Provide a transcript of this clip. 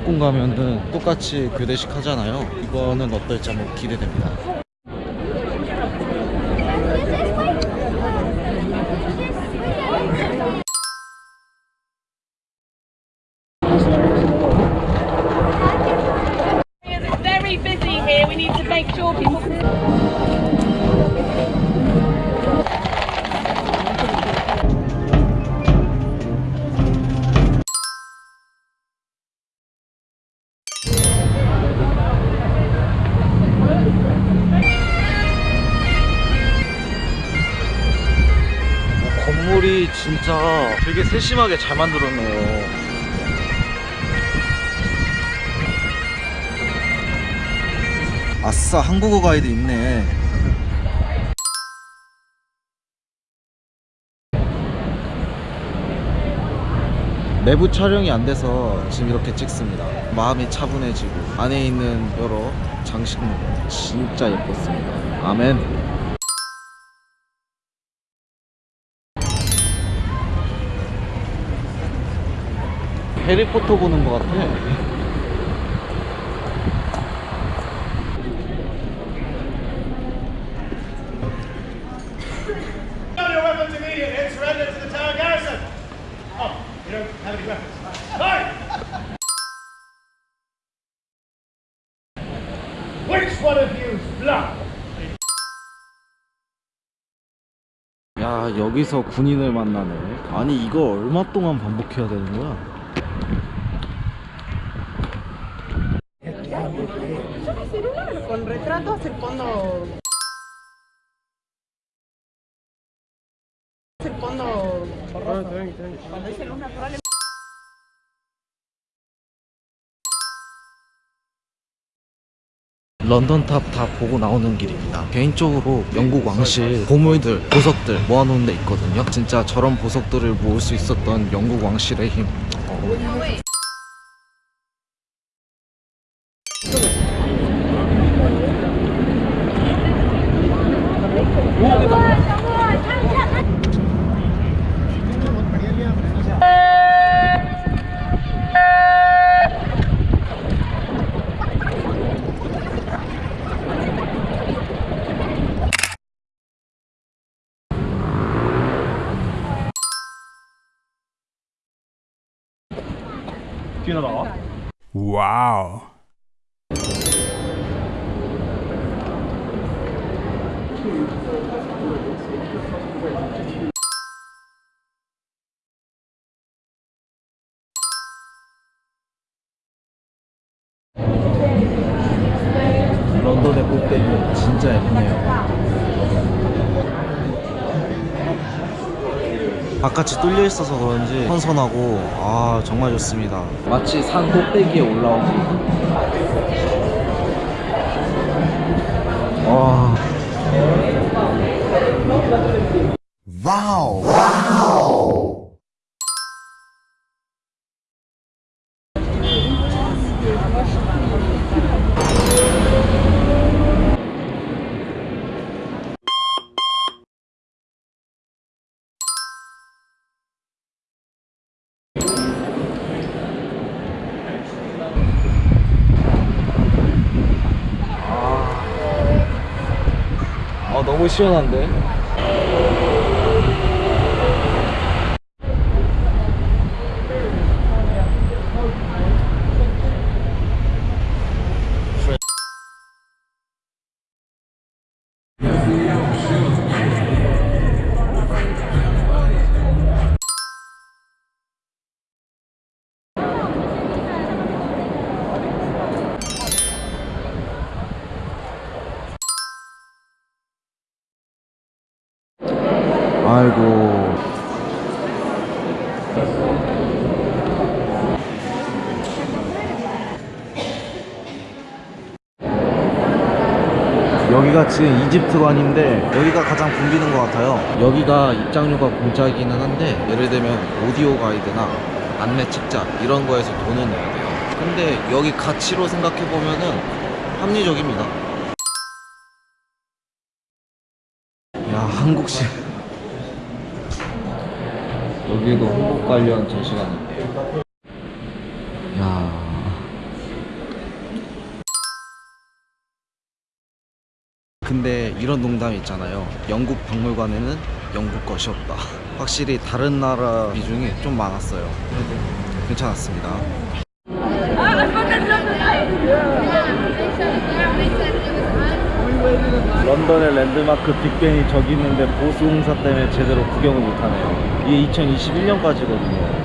경복궁 가면은 똑같이 교대식 하잖아요 이거는 어떨지 한번 기대됩니다 sure people. 건물이 진짜 되게 세심하게 잘 만들었네요. 아싸 한국어 가이드 있네. 내부 촬영이 안 돼서 지금 이렇게 찍습니다. 마음이 차분해지고 안에 있는 여러 장식물. 진짜 예뻤습니다. 아멘 해리포터 보는 것 같아. Oh? 야 여기서 군인을 만나네 아니 이거 얼마 동안 반복해야 되는 거야? Con retratos el fondo el fondo luz natural 런던탑 다 보고 나오는 길입니다. 개인적으로 영국 왕실 보물들, 보석들 모아놓은 데 있거든요. 진짜 저런 보석들을 모을 수 있었던 영국 왕실의 힘 Oh, my God. 어, Wow. 런던의 꼭대기 진짜 예쁘네요 바깥이 뚫려 있어서 그런지 선선하고 아 정말 좋습니다. 마치 산 꼭대기에 올라온 와아 너무 시원한데 아이고 여기가 지금 이집트관인데 여기가 가장 붐비는 것 같아요. 여기가 입장료가 공짜이기는 한데 예를 들면 오디오 가이드나 안내 책자 이런 거에서 돈을 내야 돼요. 근데 여기 가치로 생각해 보면은 합리적입니다. 야 한국식 여기도 홍보 관련 전시관이 야. 근데 이런 농담이 있잖아요. 영국 박물관에는 영국 것이 없다. 확실히 다른 나라 비중이 좀 많았어요. 네. 괜찮았습니다. 런던의 랜드마크 빅벤이 저기 있는데 보수 공사 때문에 제대로 구경을 못하네요. 이게 2021년까지거든요.